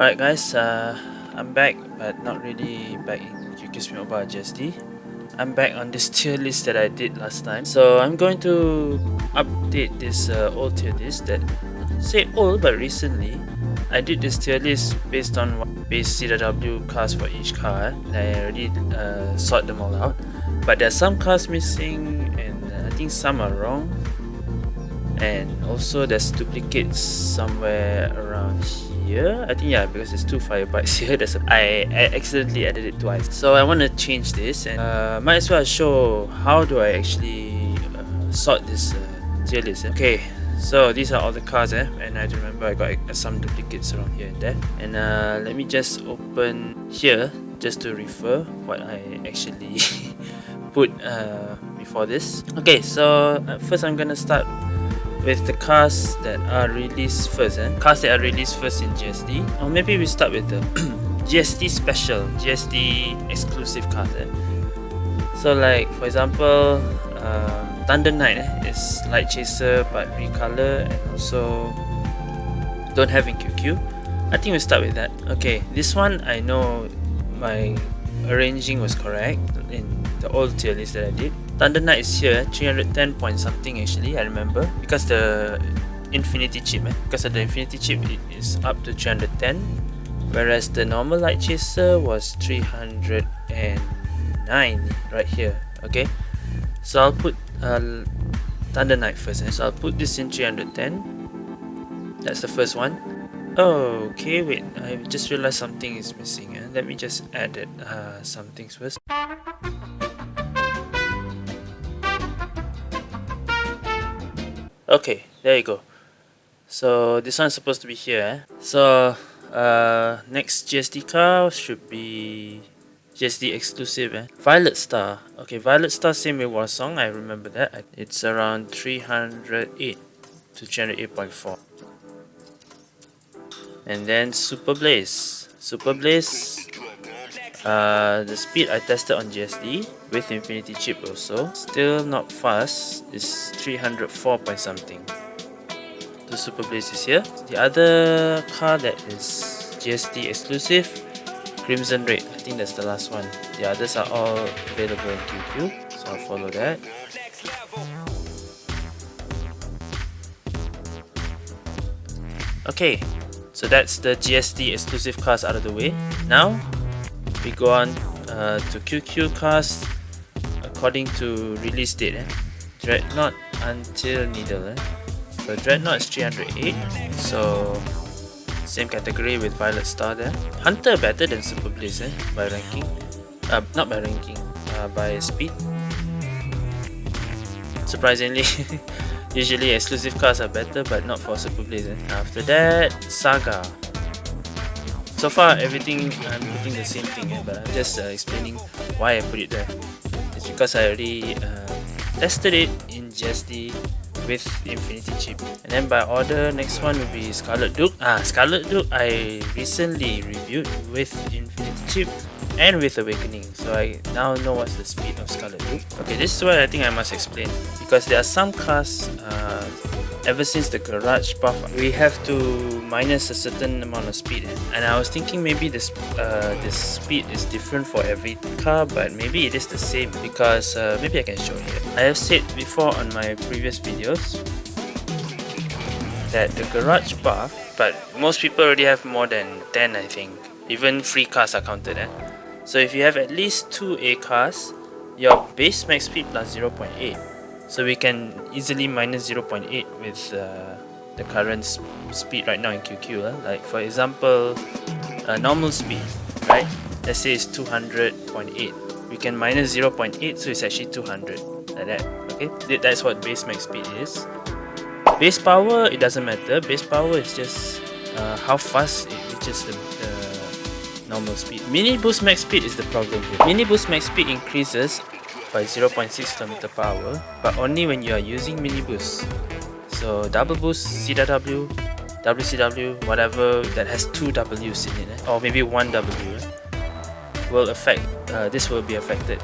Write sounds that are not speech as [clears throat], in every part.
Alright guys, uh, I'm back but not really back in QQ Mobile GSD. I'm back on this tier list that I did last time. So I'm going to update this uh, old tier list that say old but recently I did this tier list based on base CW cars for each car and I already uh, sort them all out but there are some cars missing and uh, I think some are wrong and also there's duplicates somewhere around here. I think yeah because there's two fire bikes [laughs] here. There's a, I, I accidentally added it twice. So I want to change this and uh, might as well show how do I actually uh, sort this uh, tier list eh? okay so these are all the cars eh? and I remember I got uh, some duplicates around here and there. And uh, let me just open here just to refer what I actually [laughs] put uh, before this. Okay so uh, first I'm gonna start with the cars that are released first eh? cars that are released first in GSD or maybe we start with the [clears throat] GSD special GSD exclusive cars eh? so like for example um, Thunder Knight eh, is Light Chaser but recolor and also don't have in QQ I think we start with that okay this one I know my arranging was correct in the old tier list that I did Thunder Knight is here, 310 point something actually, I remember. Because the Infinity chip, eh? because of the Infinity chip, it is up to 310. Whereas the normal Light Chaser was 309 right here, okay? So I'll put uh, Thunder Knight first, eh? so I'll put this in 310. That's the first one. Oh, okay, wait, I just realized something is missing. Eh? Let me just add it, uh, some things first. Okay there you go. So this one's supposed to be here eh? so uh, next GSD car should be GSD exclusive eh? Violet Star. Okay Violet Star same with War Song. I remember that. It's around 308 to 308.4 and then Super Blaze. Super Blaze uh, the speed I tested on GSD with Infinity chip also still not fast is 304 point something. The Super Blaze is here. The other car that is GSD exclusive Crimson Red. I think that's the last one. The others are all available in QQ so I'll follow that. Okay so that's the GSD exclusive cars out of the way. Now we go on uh, to QQ cars according to release date eh? Dreadnought until Needle eh? so Dreadnought is 308 so same category with Violet Star there Hunter better than Super Blaze eh? by ranking uh, not by ranking uh, by speed surprisingly [laughs] usually exclusive cars are better but not for Super Blaze eh? after that Saga so far everything I'm putting the same thing eh, but I'm just uh, explaining why I put it there. It's because I already uh, tested it in GSD with Infinity chip. And then by order next one will be Scarlet Duke. Ah Scarlet Duke I recently reviewed with Infinity chip and with Awakening. So I now know what's the speed of Scarlet Duke. Okay this is what I think I must explain. Because there are some cars uh, ever since the garage buff we have to minus a certain amount of speed. And I was thinking maybe this uh, this speed is different for every car but maybe it is the same because uh, maybe I can show here. I have said before on my previous videos that the garage buff but most people already have more than 10 I think. Even free cars are counted eh? so if you have at least two A cars your base max speed plus 0.8 so we can easily minus 0.8 with uh, the current sp speed right now in QQ uh. like for example uh, normal speed right? Let's say it's 200.8 we can minus 0.8 so it's actually 200 like that okay? That's what base max speed is. Base power it doesn't matter. Base power is just uh, how fast it reaches the, the normal speed. Mini boost max speed is the problem here. Mini boost max speed increases by 0.6 km per hour but only when you are using mini boost so double boost CW WCW whatever that has two W's in it eh? or maybe one W eh? will affect uh, this will be affected.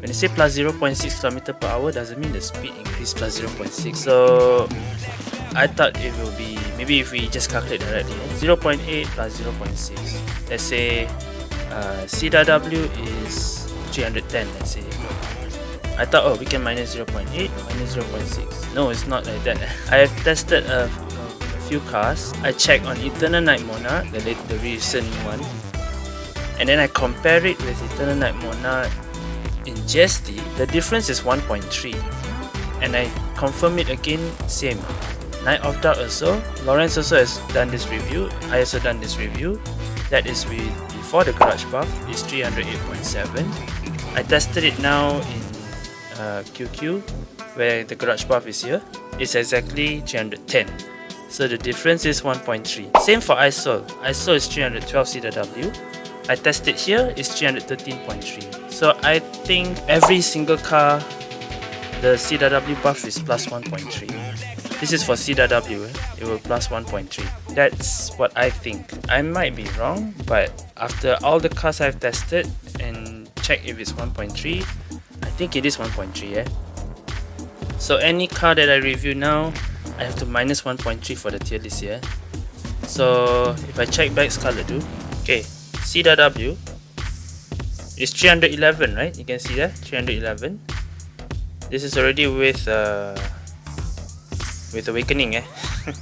When you say plus 0.6 km per hour doesn't mean the speed increase plus 0.6 so I thought it will be maybe if we just calculate directly 0.8 plus 0.6 let's say uh, CW is 310 let's say I thought oh we can minus 0.8 minus 0.6 no it's not like that. [laughs] I have tested a, a few cars. I checked on Eternal Night Monarch the, the recent one. And then I compare it with Eternal Night Monarch in GSD the difference is 1.3 and I confirm it again same. Night of Dark also. Lawrence also has done this review. I also done this review. That is with before the garage buff is 308.7 I tested it now in uh, QQ where the garage buff is here. It's exactly 310 so the difference is 1.3 same for ISOL ISOL is 312 CW I tested here is 313.3 so I think every single car the CW buff is plus 1.3 this is for CW eh? it will plus 1.3 that's what I think. I might be wrong but after all the cars I've tested and check if it's 1.3 I think it is 1.3 yeah So any car that I review now, I have to minus 1.3 for the tier list here. So if I check back Scarlet do, okay, CW is 311, right? You can see that 311. This is already with uh, with awakening, eh?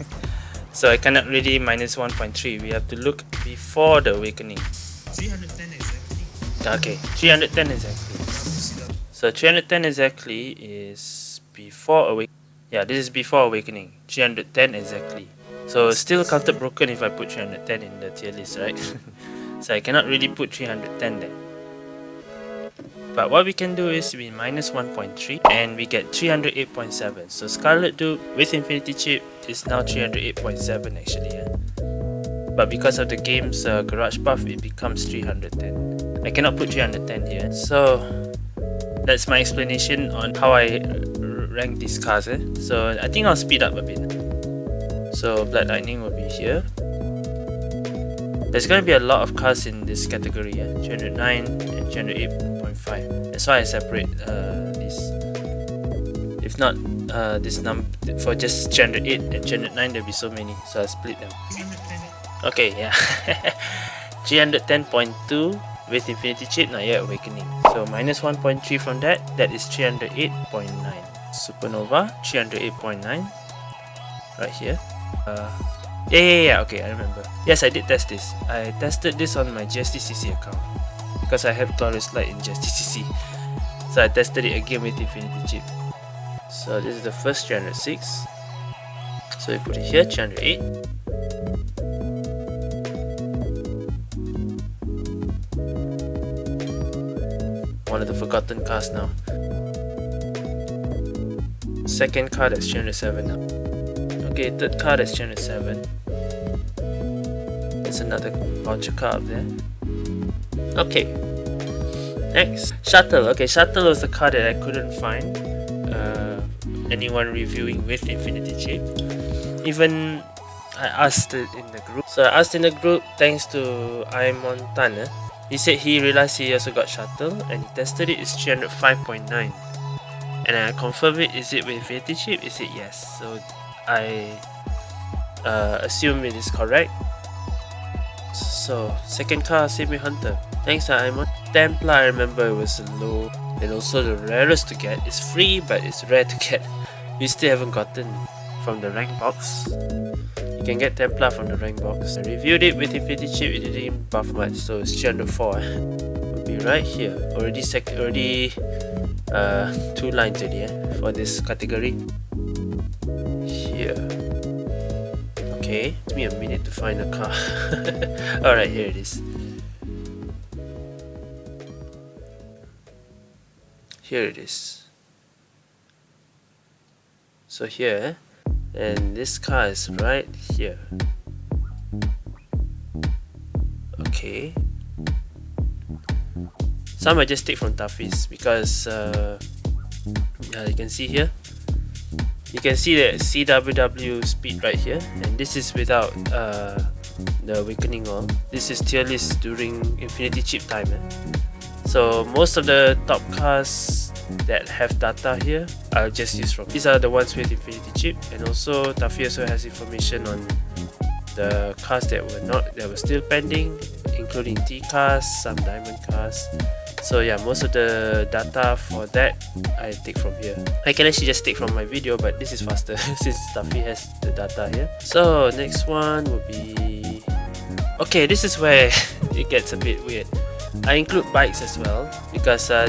[laughs] so I cannot really minus 1.3. We have to look before the awakening. 310 exactly. Okay, 310 exactly. So 310 exactly is before awake. Yeah, this is before awakening. 310 exactly. So still counted broken if I put 310 in the tier list, right? [laughs] so I cannot really put 310 there. But what we can do is we minus 1.3 and we get 308.7. So Scarlet Duke with Infinity Chip is now 308.7 actually. Yeah? But because of the game's uh, garage buff, it becomes 310. I cannot put 310 here. So that's my explanation on how I rank these cars eh? so I think I'll speed up a bit. So Blood Lightning will be here. There's going to be a lot of cars in this category eh? 309 and 308.5 that's why I separate uh, these if not uh, this number for just 308 and 309 there'll be so many. So I split them. Okay yeah. [laughs] 310.2 with Infinity Chip not yet awakening. So minus 1.3 from that that is 308.9 Supernova 308.9 right here. Uh, yeah, yeah yeah okay I remember. Yes I did test this. I tested this on my GSTCC account. Because I have Glorious Light in GSTCC so I tested it again with Infinity Chip. So this is the first 306 so we put it here 308 one of the forgotten cars now. Second card that's 307 now. Okay, third card that's 307. There's another launcher card up there. Okay. Next, Shuttle. Okay, Shuttle was the card that I couldn't find. Uh, anyone reviewing with Infinity Chip. Even I asked it in the group. So I asked in the group thanks to I Montana he said he realized he also got shuttle and he tested it, it's 305.9. And I confirmed it, is it with Infinity Chip? He said yes. So I uh, assume it is correct. So, second car, Semi Hunter. Thanks, I'm on Templar. I remember it was low and also the rarest to get. It's free, but it's rare to get. [laughs] We still haven't gotten from the rank box. You can get Templar from the rank box. I reviewed it with Infinity Chip, it didn't buff much, so it's 304. It'll be right here. Already sec already uh, two lines already eh, for this category. Here. Okay, Give me a minute to find a car. [laughs] Alright, here it is. Here it is. So here, and this car is right here. Okay. Some I just take from Tafis because uh, yeah you can see here. You can see the CWW speed right here. And this is without uh, the awakening all this is tier list during infinity chip time eh? So most of the top cars that have data here, I'll just use from. These are the ones with Infinity chip, and also Tafi also has information on the cars that were not that were still pending, including T cars, some diamond cars. So yeah, most of the data for that I take from here. I can actually just take from my video, but this is faster [laughs] since Tafi has the data here. So next one would be okay. This is where [laughs] it gets a bit weird. I include bikes as well because uh,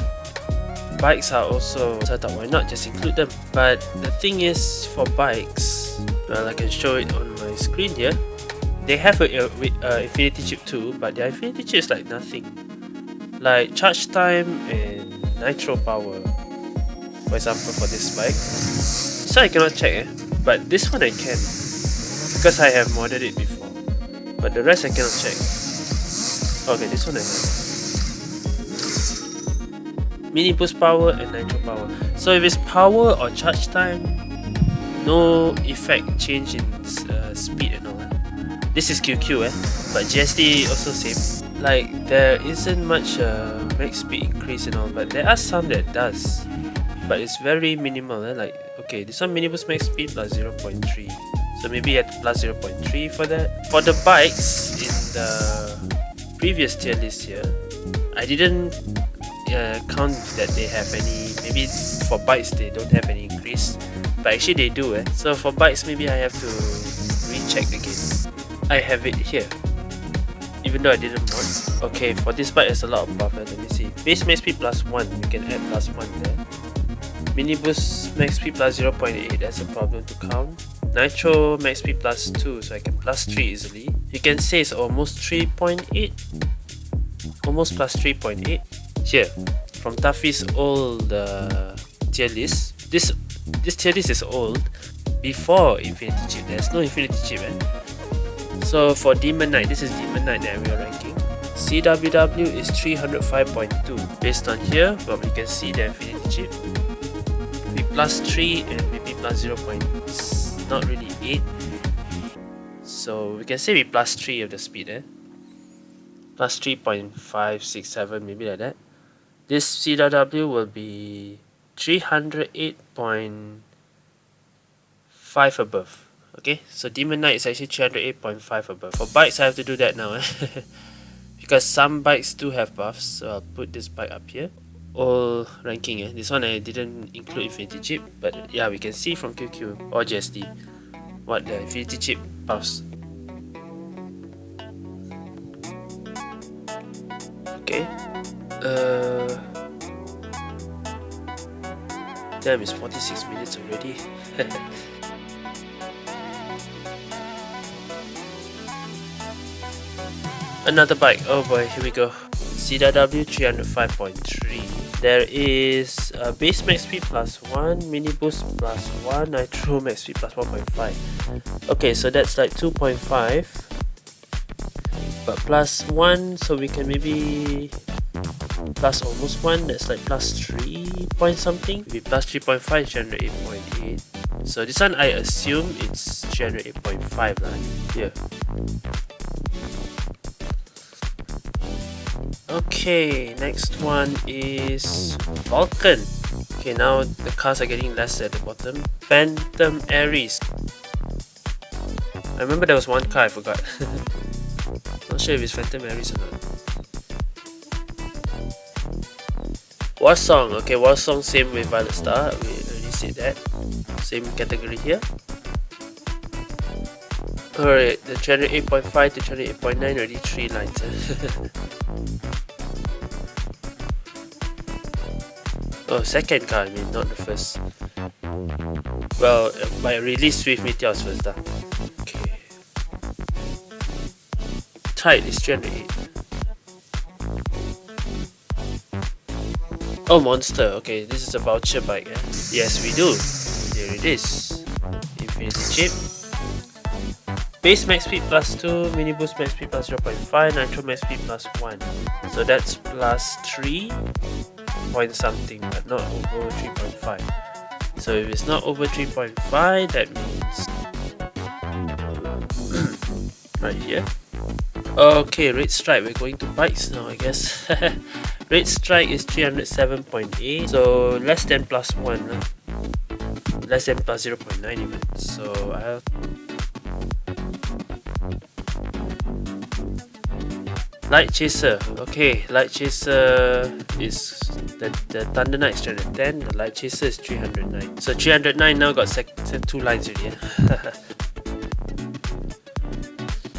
bikes are also so I thought why not just include them? But the thing is for bikes well I can show it on my screen here. They have a, a, a infinity chip too but their infinity chip is like nothing. Like charge time and nitro power for example for this bike. So I cannot check eh? but this one I can because I have modded it before. But the rest I cannot check. Okay this one I have mini boost power and nitro power. So if it's power or charge time no effect change in uh, speed and all. This is QQ eh? But GSD also same. Like there isn't much uh, max speed increase and all but there are some that does. But it's very minimal eh? like okay this one mini boost max speed plus 0.3 so maybe at plus 0.3 for that for the bikes in the previous tier list here I didn't uh, count that they have any maybe for bikes they don't have any increase but actually they do eh? so for bikes maybe I have to recheck again. I have it here even though I didn't mod okay for this bike there's a lot of buffer let me see. Base max speed plus 1 you can add plus 1 there. Mini boost max speed plus 0.8 that's a problem to count. Nitro max speed plus 2 so I can plus 3 easily. You can say it's almost 3.8 almost plus 3.8 here from Tafi's old uh, tier list. This this tier list is old before Infinity Chip. There's no Infinity Chip, eh? So for Demon Knight, this is Demon Knight that we are ranking. CWW is 305.2. Based on here, but we can see the Infinity Chip. Maybe plus 3 and maybe plus 0. not really 8. So we can say we plus 3 of the speed, eh? Plus 3.567, maybe like that. This CW will be 308.5 above. Okay, so Demon Knight is actually 308.5 above. For bikes, I have to do that now. Eh? [laughs] because some bikes do have buffs, so I'll put this bike up here. All ranking, eh? this one I didn't include Infinity Chip, but yeah, we can see from QQ or GSD what the Infinity Chip buffs. Okay, uh, damn, it's 46 minutes already. [laughs] Another bike. Oh boy, here we go. CW 305.3. There is a base max speed plus 1, mini boost plus 1, nitro max speed plus 1.5. Okay, so that's like 2.5. But plus 1, so we can maybe plus almost 1 that's like plus 3 point something. Maybe plus 3.5 generate 8.8 so this one I assume it's generate 8.5 lah. Here okay next one is Vulcan. Okay now the cars are getting less at the bottom. Phantom Aries. I remember there was one car I forgot. [laughs] Not sure if it's Phantom Aries or not War Song, okay, what Song same with Violet Star, we already said that. Same category here. Alright, the channel 8.5 to channel 8.9 already 3 lines. [laughs] oh, second car, I mean, not the first. Well, my release Swift Meteors first. Uh. Okay. Tide is channel 8. Oh, monster. Okay, this is a voucher bike. Yes, we do. There it is. Infinity chip. Base max speed plus 2, mini boost max speed plus 0.5, nitro max speed plus 1. So that's plus 3 point something, but not over 3.5. So if it's not over 3.5, that means [coughs] right here. Okay, red stripe. We're going to bikes now, I guess. [laughs] Rate strike is 307.8, so less than plus 1. Huh? Less than plus 0.9 even. So I'll Light Chaser. Okay, Light Chaser is the, the Thunder Knight is 310, the Light Chaser is 309. So 309 now got sec two lines already. [laughs]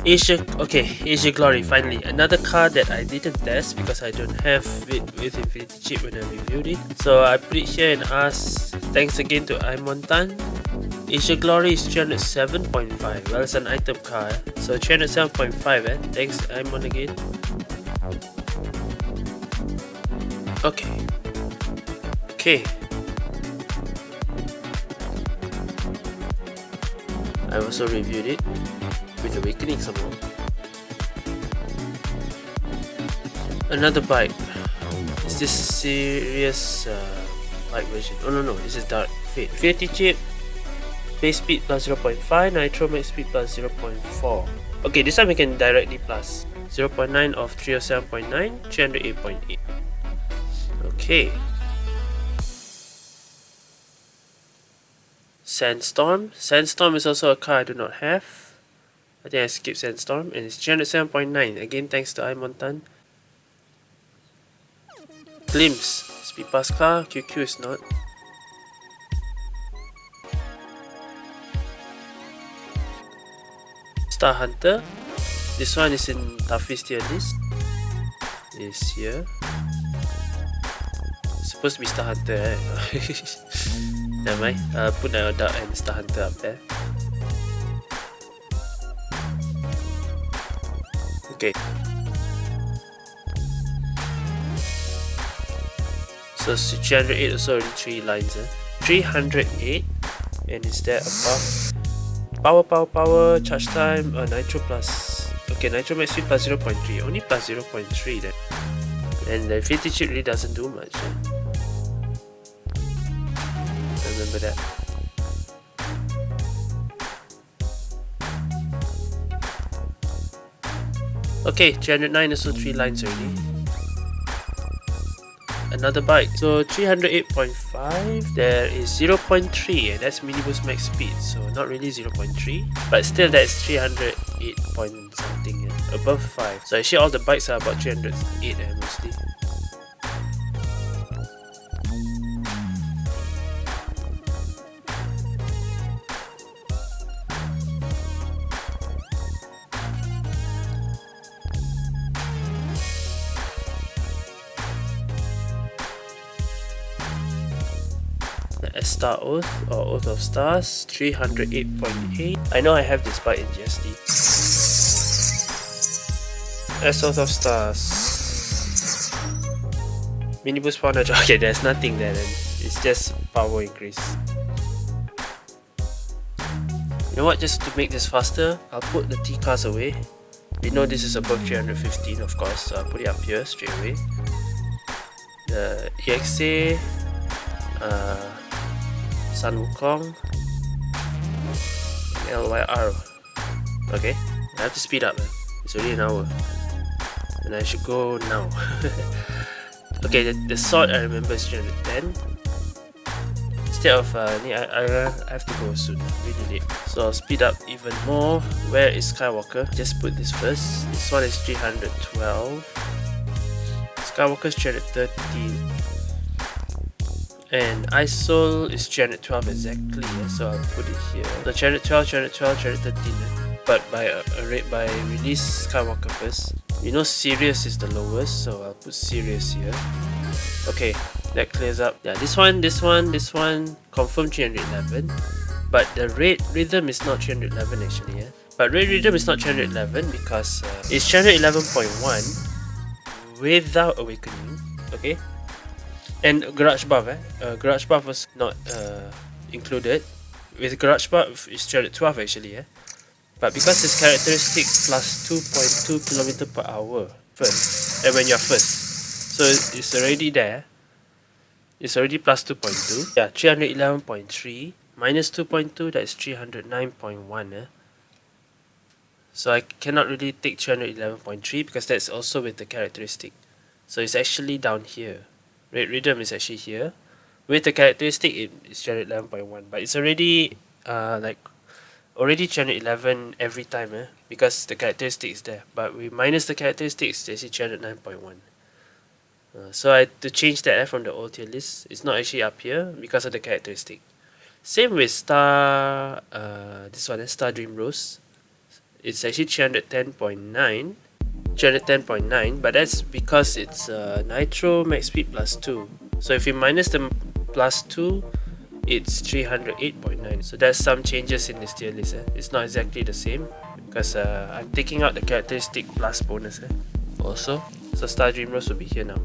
Asia, okay, Asia Glory finally. Another card that I didn't test because I don't have it with Infinity Chip when I reviewed it. So I put it here and ask, thanks again to Imontan. Asia Glory is 307.5. Well, it's an item card. So 307.5 eh. Thanks Imon again. Okay. Okay. I also reviewed it with Awakening some more. Another bike. Is this serious uh, bike version? Oh no no, this is Dark Fate. Infinity chip, base speed plus 0.5, nitro max speed plus 0.4. Okay, this time we can directly plus 0.9 of 307.9, 308.8. Okay. Sandstorm. Sandstorm is also a car I do not have. I think I skipped Sandstorm and it's 307.9. Again, thanks to Imontan. Glimpse. Speed pass car. QQ is not. Star Hunter. This one is in toughest tier list. Is here. Supposed to be Star Hunter, right? [laughs] Never mind. Uh, put a Dark and Star Hunter up there. Okay. So 308 also already 3 lines. Eh? 308 and is that above? Power, power, power, charge time, uh, nitro plus. Okay, nitro max speed plus 0.3. Only plus 0.3 then. And the infinity chip really doesn't do much. Eh? Remember that. Okay, 309 is also 3 lines already. Another bike. So 308.5, there is 0.3 and that's mini boost max speed. So not really 0.3, but still that's 308 point something, yeah? above 5. So actually all the bikes are about 308 eh, mostly. Star Oath or Oath of Stars 308.8 I know I have this bike in GSD S Oath of Stars. Mini boost power nudge [laughs] okay there's nothing there then. It's just power increase. You know what? Just to make this faster I'll put the T cars away. We know this is above 315 of course so I'll put it up here straight away. The EXA uh, Sun Wukong LYR okay I have to speed up it's already an hour. And I should go now. [laughs] Okay the, the sword I remember is 310 instead of uh, I, I, I have to go soon really late. So I'll speed up even more. Where is Skywalker? Just put this first. This one is 312 Skywalker's 313 and ISOL is 312 exactly yeah? so I'll put it here. The chapter twelve, so 312, 312, 313 but by a, a rate by release Skywalker first. You know Sirius is the lowest so I'll put Sirius here. Okay that clears up. Yeah this one this one this one confirm 311 but the Red Rhythm is not 311 actually yeah. But Red Rhythm is not 311 because uh, it's 311.1 without awakening okay and garage buff eh? Uh, garage buff was not uh, included. With garage buff it's 312 actually eh? But because it's characteristic plus 2.2 km per hour first and when you're first. So it's already there. It's already plus 2.2 yeah 311.3 minus 2.2 that's 309.1 eh? so I cannot really take 311.3 because that's also with the characteristic. So it's actually down here. Red Rhythm is actually here. With the characteristic, it is 11.1 but it's already uh, like already 311 every time eh? because the characteristic is there. But we minus the characteristics, it's actually 309.1. Uh, so I to change that eh, from the old tier list. It's not actually up here because of the characteristic. Same with Star, uh, this one, eh, Star Dream Rose. It's actually 310.9. 310.9 but that's because it's uh, Nitro Max Speed plus 2 so if you minus the plus 2 it's 308.9 so there's some changes in this tier list eh? it's not exactly the same because uh, I'm taking out the characteristic plus bonus eh? also? So Star Dream Rose will be here now.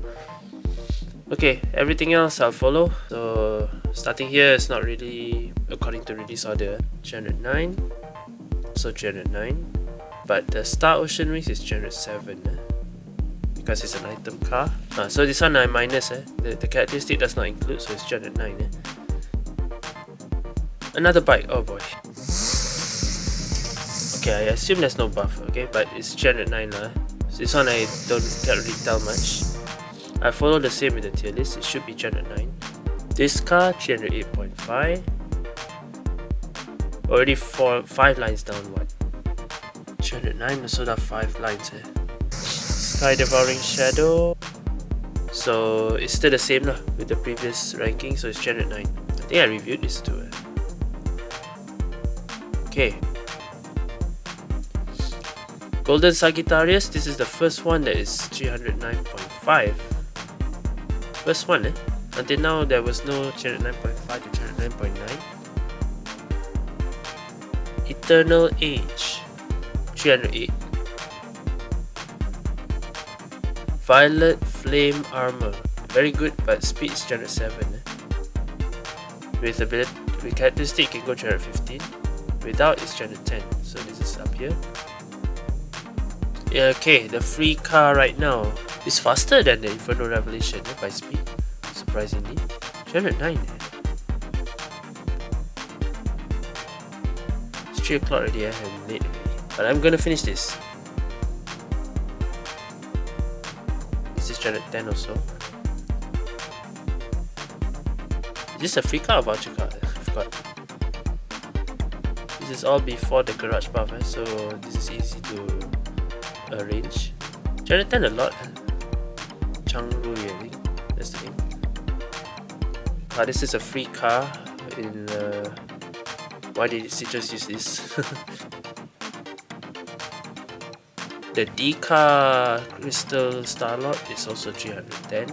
Okay everything else I'll follow. So starting here is not really according to release order. 309 so 309 but the Star Ocean Wings is 307 eh? because it's an item car. Ah, so this one I minus eh? the, the characteristic does not include so it's 309 eh? another bike oh boy. Okay I assume there's no buff okay? But it's 309 lah. So this one I don't can't really tell much. I follow the same with the tier list. It should be 309 this car 308.5 already four five lines down what 309 so that 5 lines. Sky Devouring Shadow. So it's still the same lah with the previous ranking, so it's 309. I think I reviewed this too. Eh? Okay. Golden Sagittarius, this is the first one that is 309.5. First one eh? Until now there was no 309.5 to 309.9. Eternal Age. 308 Violet Flame Armor. Very good but speed is 307 eh? with ability with characteristic can go 315 without is 310 so this is up here. Okay the free car right now is faster than the Inferno Revelation eh, by speed surprisingly. 309 eh? it's 3 o'clock already eh, late but I'm gonna finish this. This is channel 10 or so. Is this a free card or voucher card? I forgot. This is all before the garage buff, eh? so this is easy to arrange. Channel 10 a lot. Eh? Changrui, I think. That's the name. Ah, this is a free car in uh, why did it just use this? [laughs] The Deca Crystal Starlord is also 310.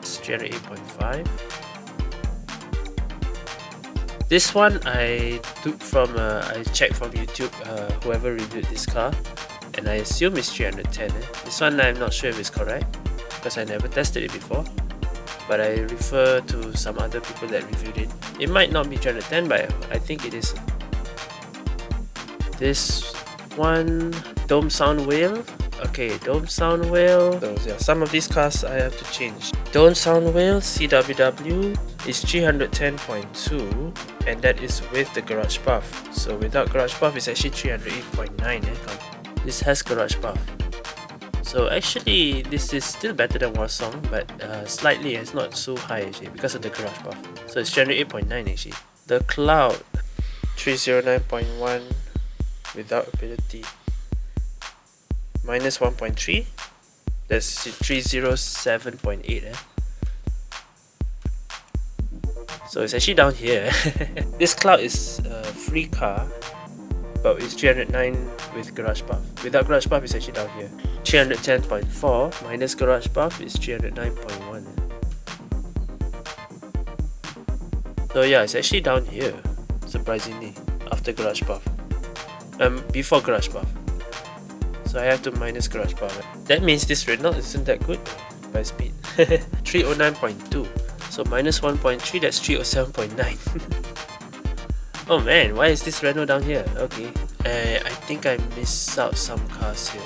It's 308.5. This one I took from, uh, I checked from YouTube, uh, whoever reviewed this car, and I assume it's 310. Eh? This one I'm not sure if it's correct, because I never tested it before, but I refer to some other people that reviewed it. It might not be 310, but I think it is this one dome sound whale? Okay dome sound whale. So yeah some of these cars i have to change. Dome sound whale cww is 310.2 and that is with the garage buff. So without garage buff it's actually 308.9 eh? this has garage buff. So actually this is still better than Warsong but uh, slightly it's not so high actually because of the garage buff. So it's 308.9 actually. The cloud 309.1 without ability. Minus 1.3 that's 307.8 eh? so it's actually down here. [laughs] This cloud is a free car but it's 309 with garage buff without garage buff it's actually down here. 310.4 minus garage buff is 309.1 so yeah it's actually down here surprisingly after garage buff um, before garage buff. So I have to minus garage buff. That means this Renault isn't that good by speed. [laughs] 309.2. So minus 1.3, that's 307.9. [laughs] oh man, why is this Renault down here? Okay. Uh, I think I missed out some cars here.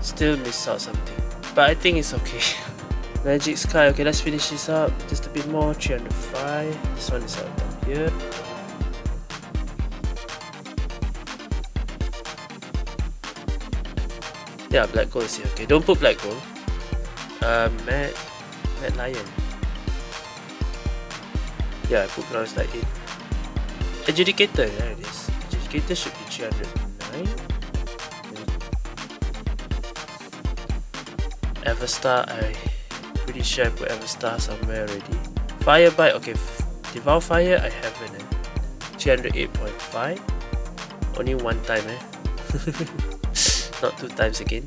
Still miss out something. But I think it's okay. [laughs] Magic Sky, okay let's finish this up just a bit more, 305. This one is out down here. Yeah, black gold is here. Okay, don't put black gold. Uh, Mad, Mad Lion. Yeah, I put bronze like it. Adjudicator, there it is. Adjudicator should be 309. Everstar, I pretty sure I put Everstar somewhere already. Firebite, okay, Devour Fire, I haven't. Eh? 308.5. Only one time, eh? [laughs] Not two times again.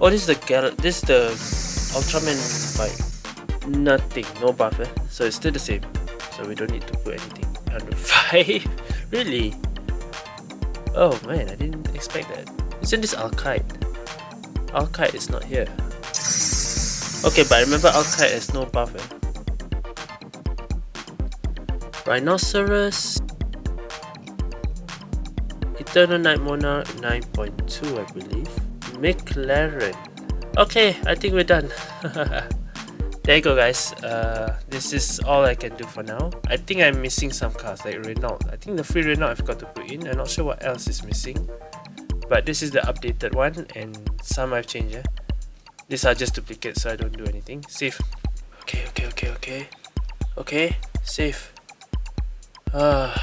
Oh, this is the Gal. This is the Ultraman bike. Nothing, no buff, eh? So it's still the same. So we don't need to put anything. under 5. [laughs] really? Oh man, I didn't expect that. Isn't this Alkite? Alkite is not here. Okay, but remember Alkite has no buff. Eh? Rhinoceros. Eternal Night Monarch 9.2 I believe. McLaren. Okay, I think we're done. [laughs] there you go guys. Uh, this is all I can do for now. I think I'm missing some cars like Renault. I think the free Renault I've got to put in. I'm not sure what else is missing. But this is the updated one and some I've changed. Yeah? These are just duplicates so I don't do anything. Save. Okay, okay, okay, okay. Okay, save. Uh,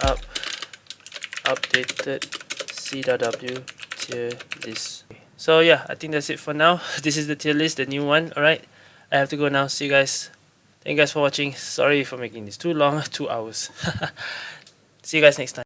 up. Updated CW tier list. So yeah, I think that's it for now. [laughs] This is the tier list, the new one. Alright, I have to go now. See you guys. Thank you guys for watching. Sorry for making this too long, [laughs] two hours. [laughs] See you guys next time.